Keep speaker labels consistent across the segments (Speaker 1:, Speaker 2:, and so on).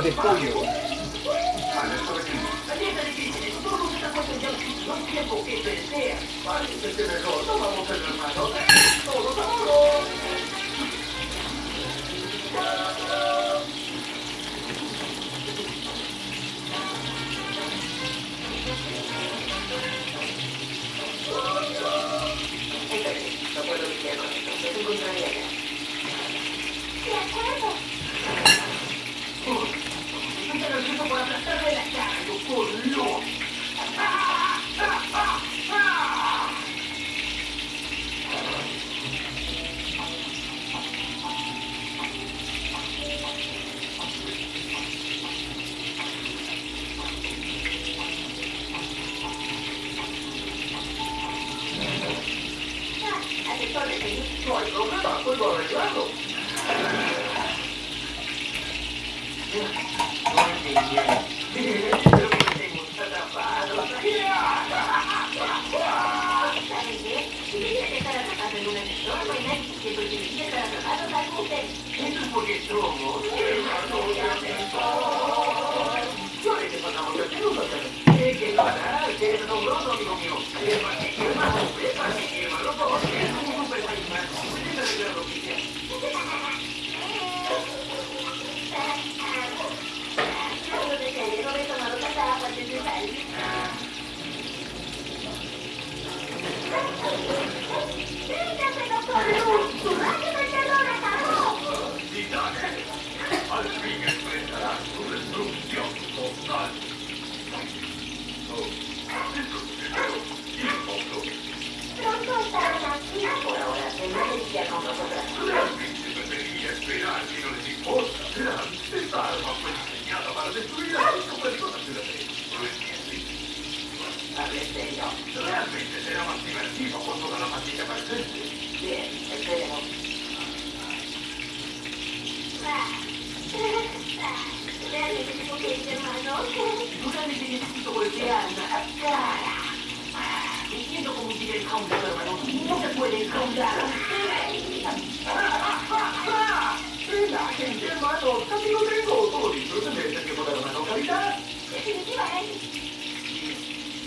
Speaker 1: de pollo.
Speaker 2: No hay problema, puedo arreglarlo. Eso es porque somos Yo le que pasamos el tiempo, ¿Qué que parar? Que es asombroso, amigo mío. Es más que hermano, es más que hermano, todos es un super país más. Pueden arreglar lo que sea. Y dale, al fin expresará su destrucción total. Oh, eso es primero y otro. Realmente preferiría esperar que no les importa. Verán, esta arma fue diseñada para destruir a cinco personas de la ley. ¿Lo entiendes? Realmente será más divertido con toda la pandilla presente. Realmente necesito golpear una cara. Entiendo cómo sigue el countdown, hermano. No se puede countdown. La hermano. Casi lo tengo. Todo listo. Se merece que poner una localidad. Sabes,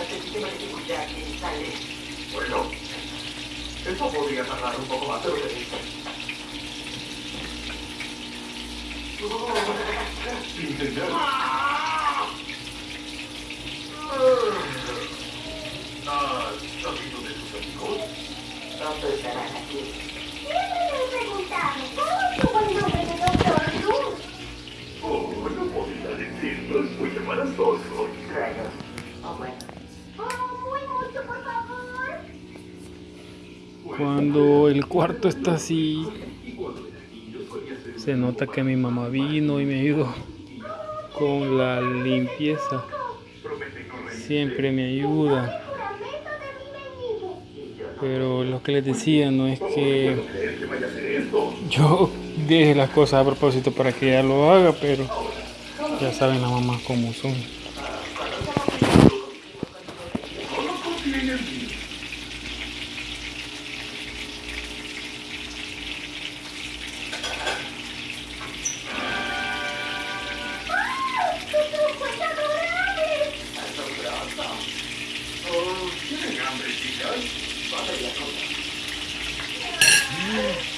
Speaker 2: de seguridad que sale. Bueno, esto podría tardar un poco más de lo que dice. Ah, ¿sabido de sus amigos?
Speaker 3: Pronto estarán aquí.
Speaker 2: Oh, no podía decirlo, es muy embarazoso.
Speaker 1: Cuando el cuarto está así, se nota que mi mamá vino y me ayudó con la limpieza. Siempre me ayuda. Pero lo que les decía no es que yo deje las cosas a propósito para que ella lo haga, pero ya saben las mamás cómo son.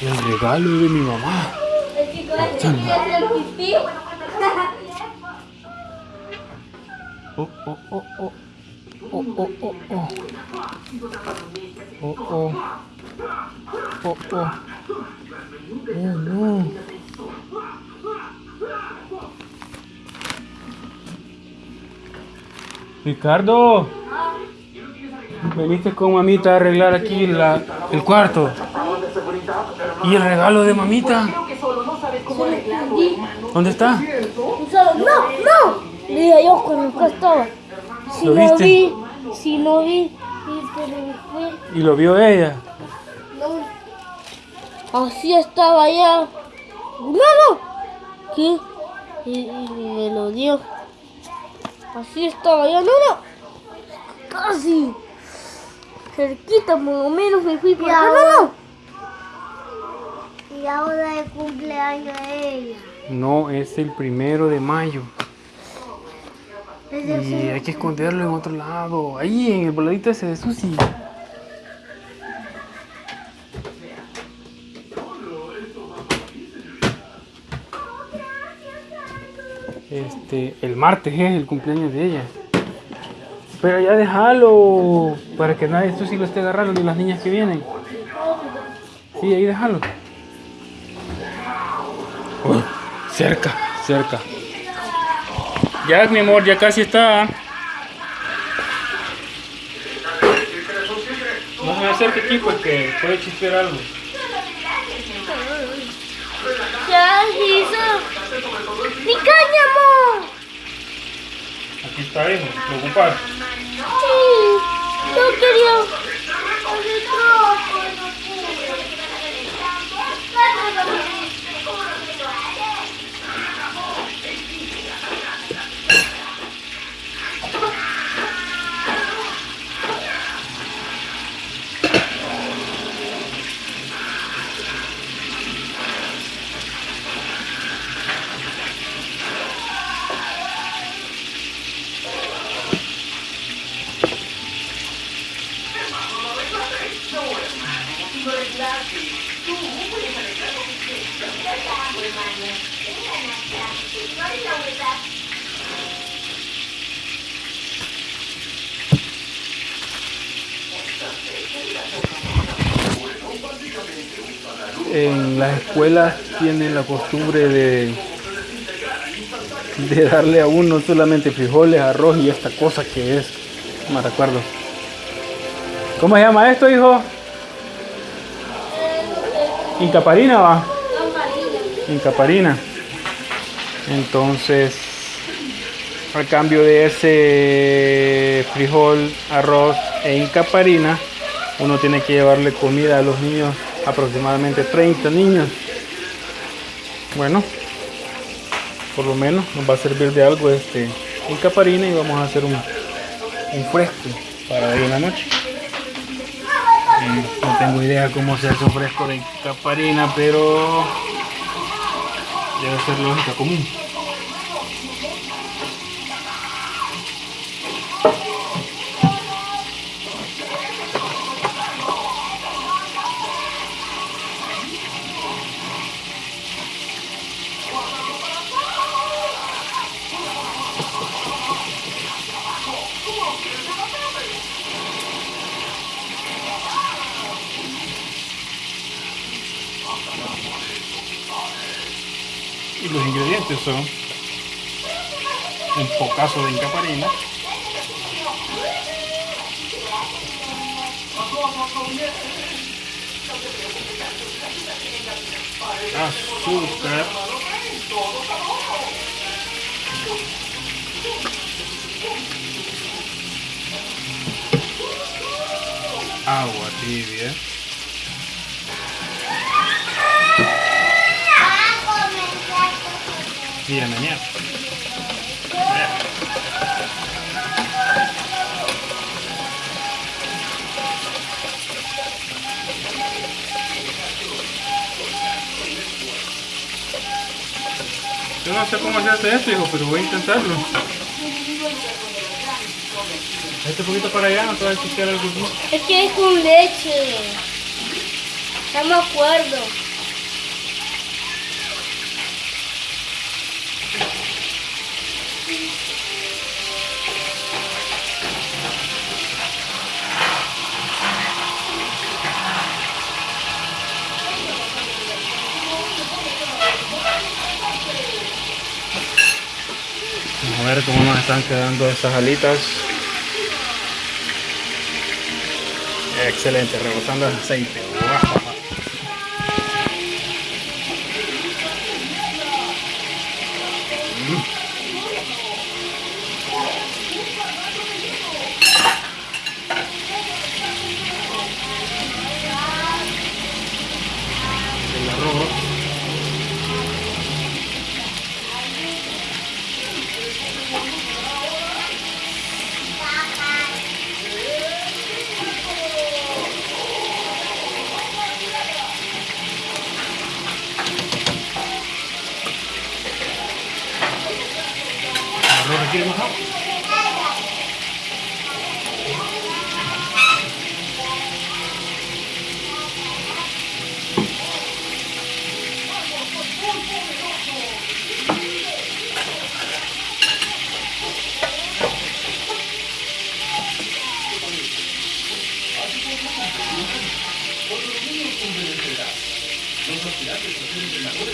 Speaker 1: El regalo de mi mamá. Oh, oh, oh, oh. Oh, oh, oh, oh. Oh, oh. Oh, oh. Oh, no. Ricardo, veniste con mamita a arreglar aquí la- el cuarto. ¿Y el regalo de mamita? ¿Dónde está?
Speaker 4: No, no. Le dije yo cuando acá estaba. Si
Speaker 1: ¿Lo
Speaker 4: no
Speaker 1: viste?
Speaker 4: vi, si no vi, y se me fue.
Speaker 1: Y lo vio ella.
Speaker 4: No. Así estaba allá. No, no. ¿Qué? Y, y me lo dio. Así estaba allá. No, no. Casi. Cerquita, por lo menos me fui para acá. No, no.
Speaker 5: Y ahora el cumpleaños de ella.
Speaker 1: No, es el primero de mayo.
Speaker 5: Es
Speaker 1: Y hay que esconderlo en otro lado. Ahí, en el voladito ese de Susi. Este, el martes es el cumpleaños de ella. Pero ya déjalo. Para que nadie Susi lo esté agarrando ni las niñas que vienen. Sí, ahí déjalo. Cerca, cerca. Ya, mi amor, ya casi está. No me acerque aquí porque puede chispear algo.
Speaker 4: Ya hizo. ¡Mi cáñamo!
Speaker 1: Aquí está, hijo. ¿Lo ocupas?
Speaker 4: Sí, no quería. hacer trabajo,
Speaker 1: En las escuelas tienen la costumbre de, de darle a uno solamente frijoles, arroz y esta cosa que es. No me recuerdo. ¿Cómo se llama esto, hijo? Incaparina va. Incaparina. Entonces, al cambio de ese frijol, arroz e incaparina, uno tiene que llevarle comida a los niños, aproximadamente 30 niños. Bueno, por lo menos nos va a servir de algo este incaparina y vamos a hacer un, un fresco para hoy en la noche. Eh, no tengo idea cómo se hace un fresco de incaparina, pero debe ser lógica común. Y los son un pocazo de incaparina, azúcar, agua tibia, y a mañana. Yo no sé cómo se hace esto, hijo, pero voy a intentarlo. Este poquito para allá, no te va a ensuciar algo.
Speaker 4: Es que es con leche. No me acuerdo.
Speaker 3: Ver cómo nos están quedando esas alitas. Excelente, rebosando el aceite.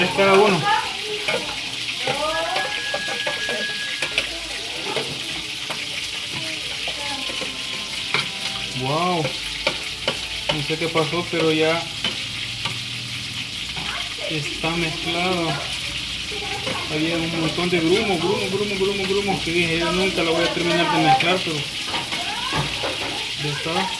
Speaker 3: Tres cada uno. Wow. No sé qué pasó, pero ya está mezclado. Había un montón de grumo, grumo, grumo, grumo, grumo que dije, yo nunca lo voy a terminar de mezclar, pero ya está.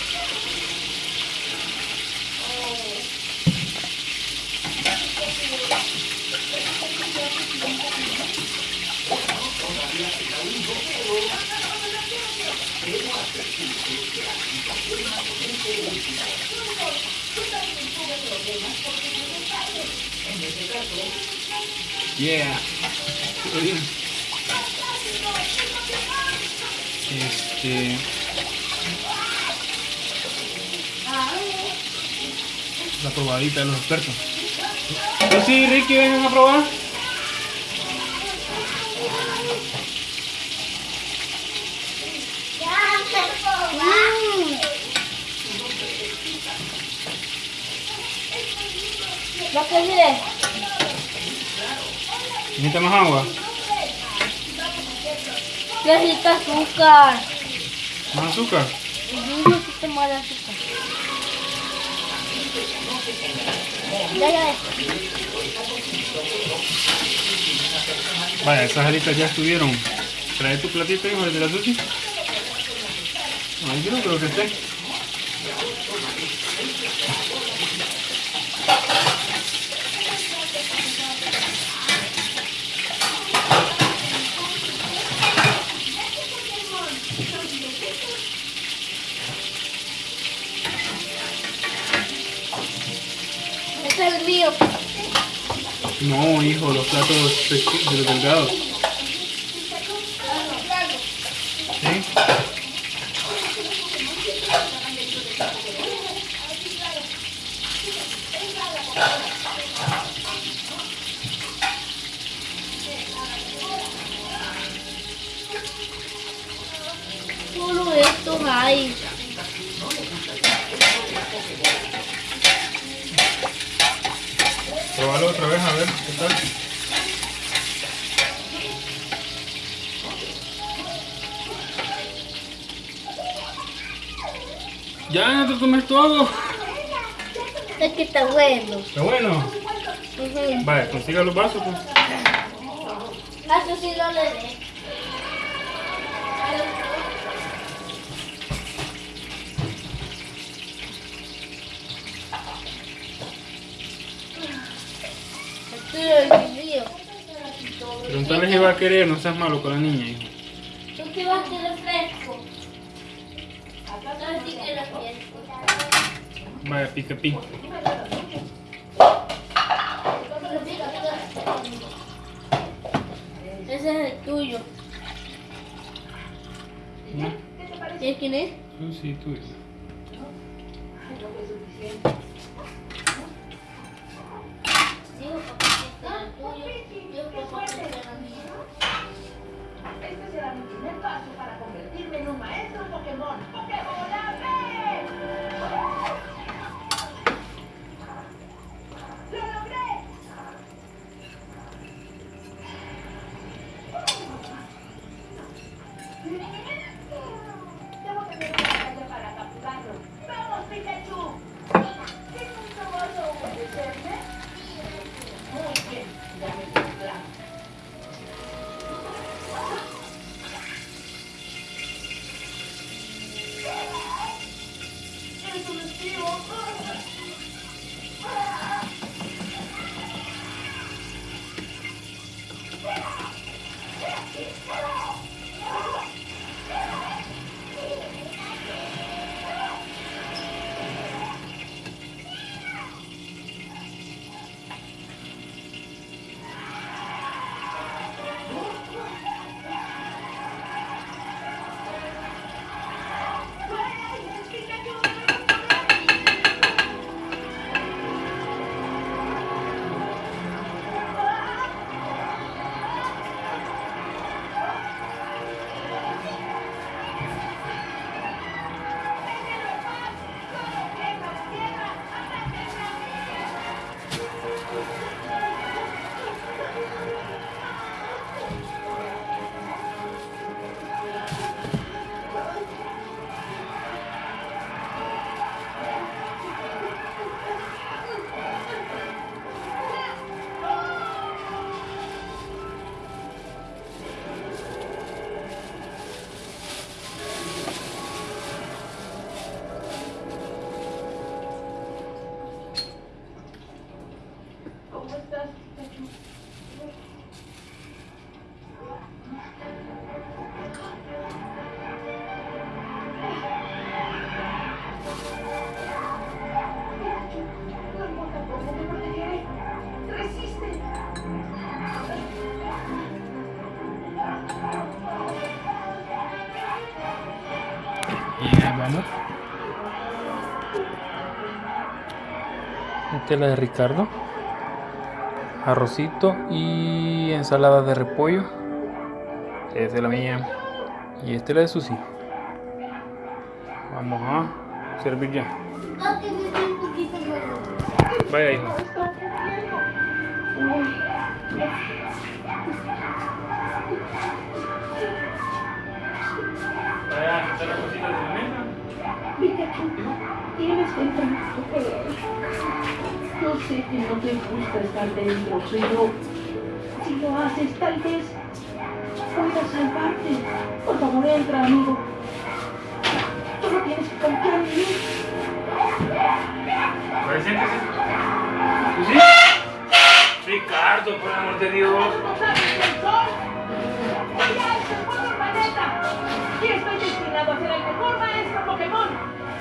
Speaker 2: La
Speaker 3: probadita de los expertos. Pues sí, Ricky, vengan a probar.
Speaker 2: Lo que mire,
Speaker 3: ¿Necesita más agua?
Speaker 2: necesita azúcar.
Speaker 3: ¿Más azúcar?
Speaker 2: Yo necesito más azúcar. Ya, ya.
Speaker 3: Vaya, esas alitas ya estuvieron. Trae tu platito, hijo, de la sushi. Ahí creo que esté.
Speaker 2: Este es mío.
Speaker 3: No, hijo, los platos de los delgados. ¿Sí?
Speaker 4: Solo estos hay.
Speaker 3: Otra vez a ver qué tal. Ya, te comes todo.
Speaker 4: Es que está bueno.
Speaker 3: Está bueno.
Speaker 4: Ujú.
Speaker 3: Vale, consiga los vasos. Pues.
Speaker 4: Ah, Eso sí lo le dé. Esto es el mío.
Speaker 3: Preguntarle si va a querer, no seas malo con la niña, hijo.
Speaker 4: ¿Tú qué vas a querer fresco? Entonces sí que lo fresco.
Speaker 3: Vaya, pica pica.
Speaker 4: Ese es el tuyo.
Speaker 3: ¿No?
Speaker 4: ¿Y quién es?
Speaker 3: Sí, sí, Esta es la de Ricardo. Arrocito y ensalada de repollo. Esta es la mía. Y esta es la de Susi. Vamos a servir ya. Vaya, hijo. Vaya, la cosita de mesa.
Speaker 5: Pikachu, tienes que entrar. Yo sé que no te gusta estar dentro, pero si lo haces, tal vez pueda salvarte. Por favor, entra, amigo. Solo tienes que confiar en mí.
Speaker 3: Vaya, siéntese. ¿Susi? Ricardo, por amor de Dios.
Speaker 5: ¡Ya es el planeta! Y estoy destinado a ser el mejor maestro Pokémon.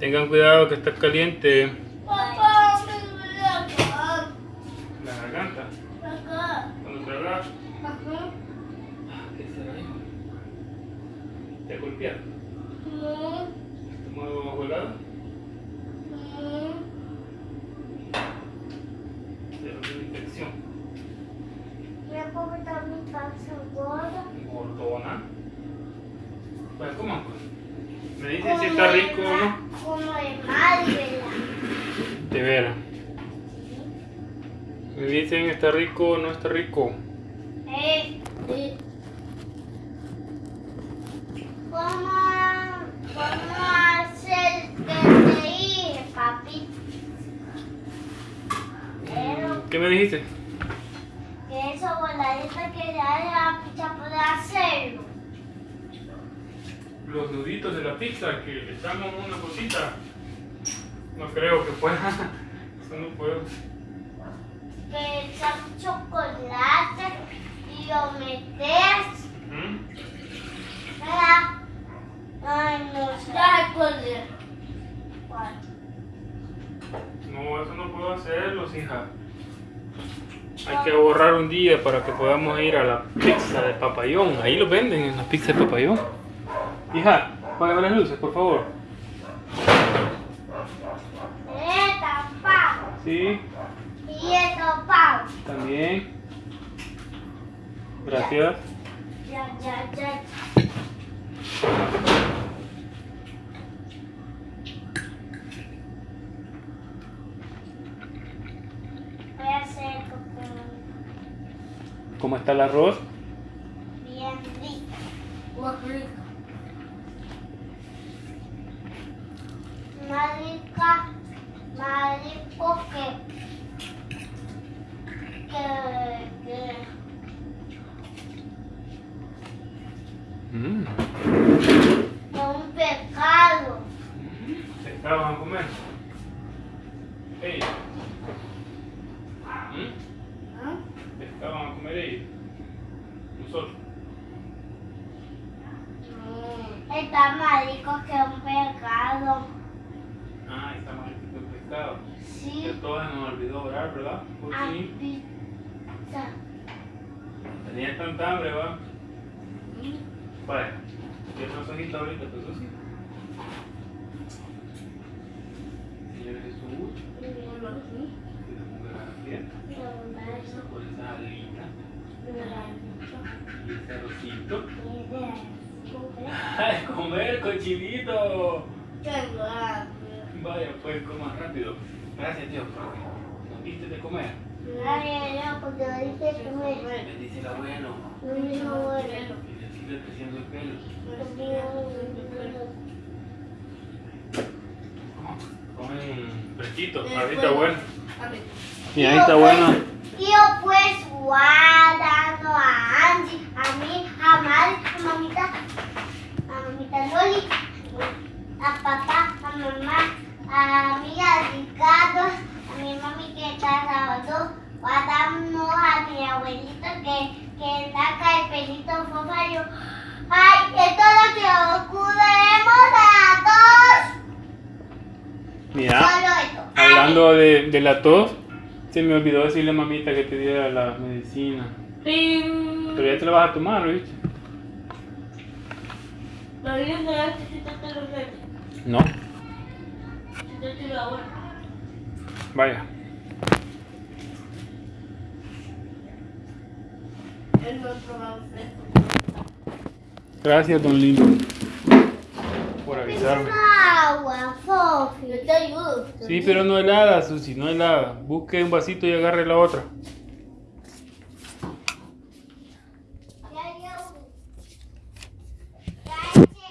Speaker 1: Tengan cuidado que está caliente
Speaker 4: Papá, me duele acá.
Speaker 1: la garganta.
Speaker 4: Acá.
Speaker 1: Cuando tragas,
Speaker 4: Ajá.
Speaker 1: ¿qué será ahí? ¿Te golpearon?
Speaker 4: No.
Speaker 1: ¿Te muevo bajo el lado?
Speaker 4: No.
Speaker 1: Te una infección.
Speaker 5: Me puedo quitar mi panza gorda.
Speaker 1: Gordona. Pues, ¿cómo? Me dice si está rico o no.
Speaker 5: Como de Malvela.
Speaker 1: De veras. Me dicen está rico o no está rico.
Speaker 5: Eh,
Speaker 4: Sí.
Speaker 5: ¿cómo, cómo hacer que te dije, papi? Pero
Speaker 1: ¿Qué me dijiste?
Speaker 5: que eso voladita que ya la pizza puede hacerlo.
Speaker 1: Los nuditos de la pizza que le echamos una cosita. No creo que pueda. Eso no puedo.
Speaker 5: Que echas chocolate y lo metes.
Speaker 1: ¿Mm?
Speaker 5: ¿verdad? Ay, no sé. Cuál.
Speaker 1: No, eso no puedo hacerlo, hija. Hay que ahorrar un día para que podamos ir a la pizza de papayón. Ahí lo venden en la pizza de papayón. Hija, apágame las luces, por favor.
Speaker 5: Esta, pavo.
Speaker 1: Sí,
Speaker 5: Y esto, pavo.
Speaker 1: también. Gracias.
Speaker 5: Ya, ya, ya. Voy a hacer
Speaker 1: ¿Cómo está el arroz?
Speaker 5: bien rico.
Speaker 4: Más rico.
Speaker 5: Más rica, más rico que, que, que,
Speaker 1: Mm.
Speaker 5: que un pecado.
Speaker 1: ¿Pescado van a comer? Ey. ¿Mm?
Speaker 4: ¿Ah?
Speaker 1: ¿Pescado van a comer ellos? Nosotros.
Speaker 4: No.
Speaker 5: Está más rico que un pecado.
Speaker 1: Ah, está mal el pescado. Que
Speaker 5: Sí,
Speaker 1: todos se nos olvidó orar, ¿verdad? Por
Speaker 5: a
Speaker 1: fin.
Speaker 5: pizza.
Speaker 1: Tenía tanta hambre, ¿va? Vaya. ¿Quieres una sojita ahorita, pues sí? Haga fiesta por esa alita y ese arrocito. ¡Ay, comer, cochinito! Vaya, pues coma rápido. Gracias, Dios, porque nos diste de comer.
Speaker 5: Ay, no, porque ahorita que me...
Speaker 1: Bendice el abuelo.
Speaker 5: No me muero.
Speaker 1: Y le sigue creciendo el pelo. Comen fresquito, ahorita bueno. Y ahí está bueno.
Speaker 5: Tío, pues, guardando a Angie, a mí, a Mari, a mamita, a mamita Loli, a papá, a mamá, a mi Ricardo, a mi mami que está sábado, guardando a mi abuelito que, que saca el pelito fofario. Ay, esto es lo que ocurremos a todos.
Speaker 1: Mira,
Speaker 5: Solo esto. Ay,
Speaker 1: hablando de, de la tos, se me olvidó decirle a mamita que te diera la medicina.
Speaker 4: Ping.
Speaker 1: Pero ya te la vas a tomar, ¿viste?
Speaker 4: Lo bien de antes si te te lo metes.
Speaker 1: No.
Speaker 4: Si te tiro ahora.
Speaker 1: Vaya. Gracias, don Lindo, por avisarme.
Speaker 5: Agua, Fofi.
Speaker 4: Yo te ayudo.
Speaker 1: Sí, pero no helada, Susi, no helada. Busque un vasito y agarre la otra.
Speaker 5: Ya llevo. Ya eché.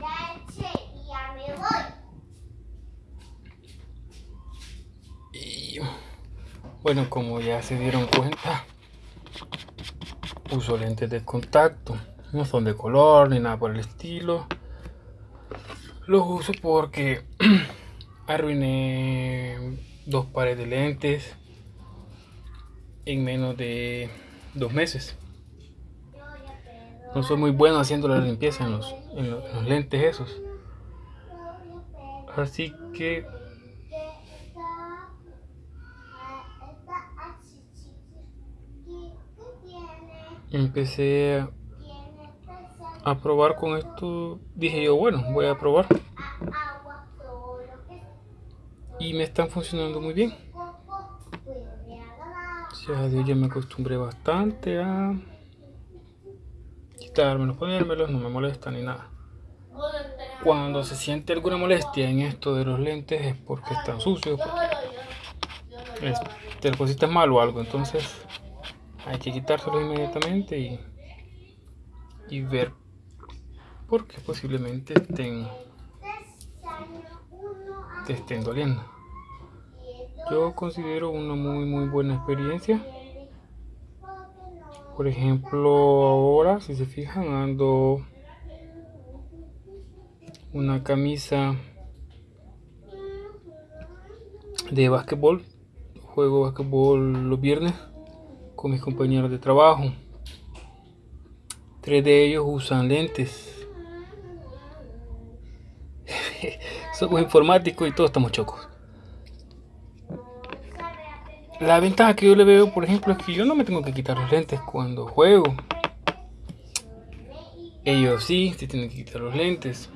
Speaker 5: Ya eché y ya me voy.
Speaker 1: Y bueno, como ya se dieron cuenta, uso lentes de contacto. No son de color ni nada por el estilo. Los uso porque arruiné dos pares de lentes. en menos de dos meses. No soy muy bueno haciendo la limpieza en los, en los, en los lentes esos. Así que empecé a probar con esto. Dije yo, bueno, voy a probar. Y me están funcionando muy bien. Gracias a Dios ya me acostumbré bastante a quitármelos, ponérmelos, no me molesta ni nada. Cuando se siente alguna molestia en esto de los lentes es porque están sucios, porque es- te lo pusiste mal o algo, entonces hay que quitárselos inmediatamente y, y ver porque posiblemente estén, estén doliendo. Yo considero una muy muy buena experiencia. Por ejemplo, ahora si se fijan ando una camisa de básquetbol. Juego básquetbol los viernes con mis compañeros de trabajo. Tres de ellos usan lentes. Somos informáticos y todos estamos chocos. La ventaja que yo le veo, por ejemplo, es que yo no me tengo que quitar los lentes cuando juego. Ellos sí, se tienen que quitar los lentes.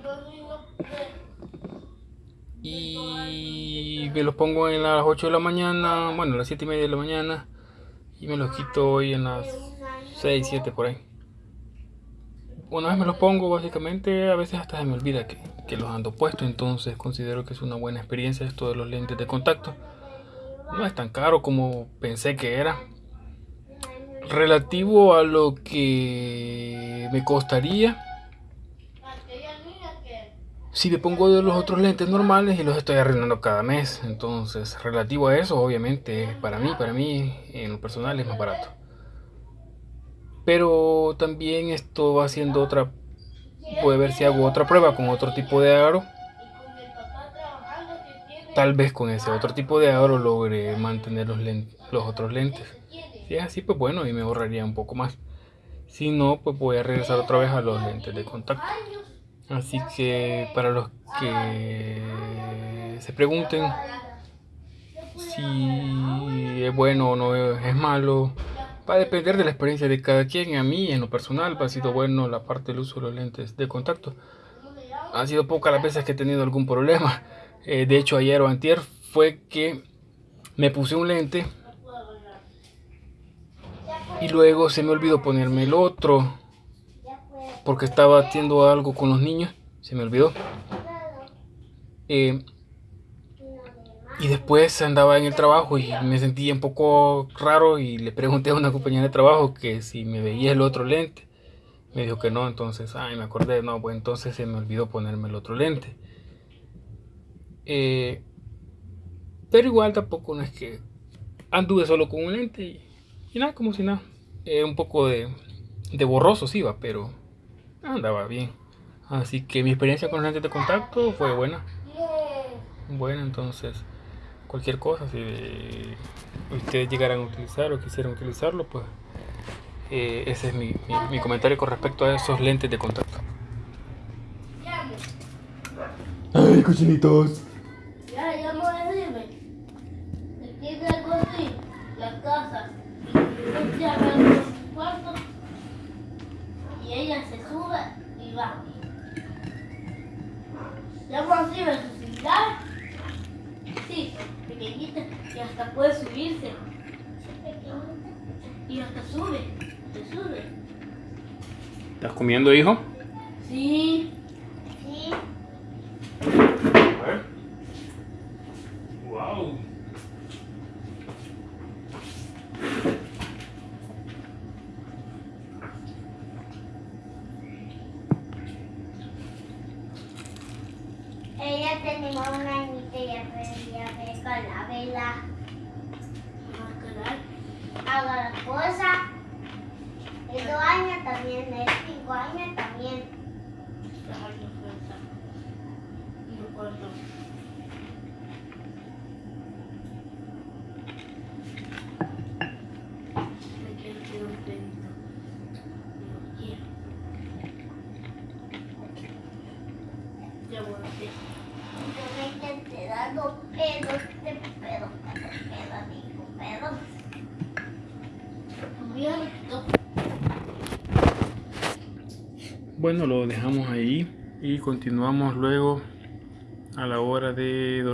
Speaker 1: Y me los pongo en las 8 de la mañana, bueno, a las 7 y media de la mañana. Y me los quito hoy en las 6, 7 por ahí. Una vez me los pongo, básicamente, a veces hasta se me olvida que, que los ando puestos. Entonces considero que es una buena experiencia esto de los lentes de contacto. No es tan caro como pensé que era. Relativo a lo que me costaría si me pongo de los otros lentes normales y los estoy arruinando cada mes. Entonces, relativo a eso, obviamente, para mí, para mí, en lo personal es más barato. Pero también esto va haciendo otra, puede ver si hago otra prueba con otro tipo de aro. Tal vez con ese otro tipo de aro logre mantener los, len- los otros lentes. Si es así, pues bueno, y me ahorraría un poco más. Si no, pues voy a regresar otra vez a los lentes de contacto. Así que para los que se pregunten si es bueno o no es malo, va a depender de la experiencia de cada quien. A mí, en lo personal, ha sido bueno la parte del uso de los lentes de contacto. Han sido pocas las veces que he tenido algún problema. Eh, de hecho, ayer o antier fue que me puse un lente y luego se me olvidó ponerme el otro porque estaba haciendo algo con los niños, se me olvidó. Eh, y después andaba en el trabajo y me sentía un poco raro y le pregunté a una compañera de trabajo que si me veía el otro lente. Me dijo que no, entonces, ay, me acordé, no, pues entonces se me olvidó ponerme el otro lente. Eh, pero igual tampoco no es que anduve solo con un lente y, nada, como si nada. Eh, un poco de, de borroso sí va, pero andaba bien. Así que mi experiencia con lentes de contacto fue buena. Buena, entonces cualquier cosa, si ustedes llegaran a utilizar o quisieran utilizarlo, pues eh, ese es mi, mi, mi comentario con respecto a esos lentes de contacto.
Speaker 6: Ay, cochinitos.
Speaker 4: Ya, ya me voy a decirme. Tiene algo así, la casa. Entonces ya me abro su cuarto y ella se sube y va. Ya me así su celular. Sí, pequeñita y hasta puede subirse. Y hasta sube, se sube.
Speaker 1: ¿Estás comiendo, hijo?
Speaker 4: Sí,
Speaker 5: Sí,
Speaker 1: Wow.
Speaker 5: ella tenía una añita y aprendía a la vela. Hago la cosa. De dos años también, de cinco años también.
Speaker 1: Bueno, lo dejamos ahí y continuamos luego a la hora de dormir.